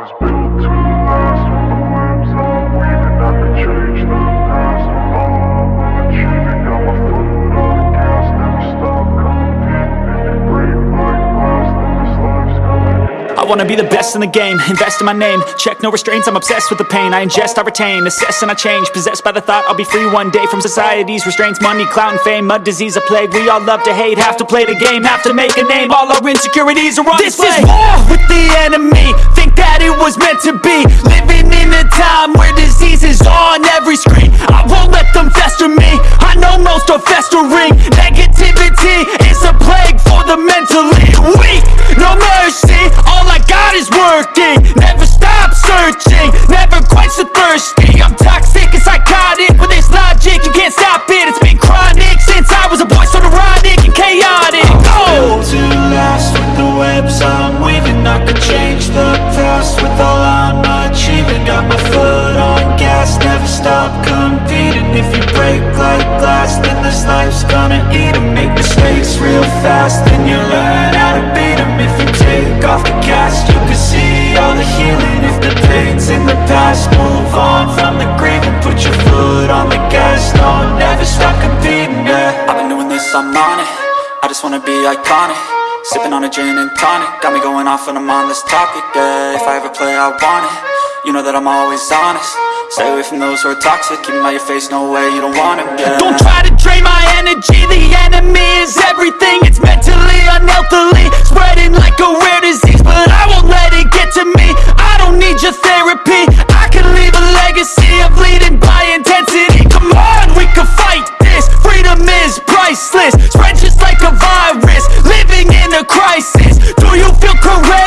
was built to wanna be the best in the game, invest in my name. Check no restraints, I'm obsessed with the pain. I ingest, I retain, assess and I change. Possessed by the thought I'll be free one day From society's restraints, money, clout and fame. Mud, disease, a plague, we all love to hate. Have to play the game, have to make a name. All our insecurities are on This display. is war with the enemy. Think that it was meant to be. Living in a time where disease is searching, never quench the thirsty. I'm toxic and psychotic. With this logic You can't stop it, it's been chronic Since I was a boy, so neurotic and chaotic. Oh! to last with the webs I'm weaving. I could change the past with all I'm achieving. Got my foot on gas, never stop competing. If you break like glass, then this life's gonna eat 'em. Make mistakes real fast, then you learn how to beat 'em. If you take off the cast, past, move on from the grieving. Put your foot on the gas, no, never stop competing, yeah. I've been doing this, I'm on it. I just wanna be iconic. Sipping on a gin and tonic. Got me going off when I'm on this topic, yeah. If I ever play, I want it. You know that I'm always honest. Stay away from those who are toxic. Keep 'em out your face, no way, you don't want it, yeah. Don't try to drain my energy. The enemy is everything. It's mentally, unhealthily is priceless. Spread just like a virus. Living in a crisis. Do you feel correct?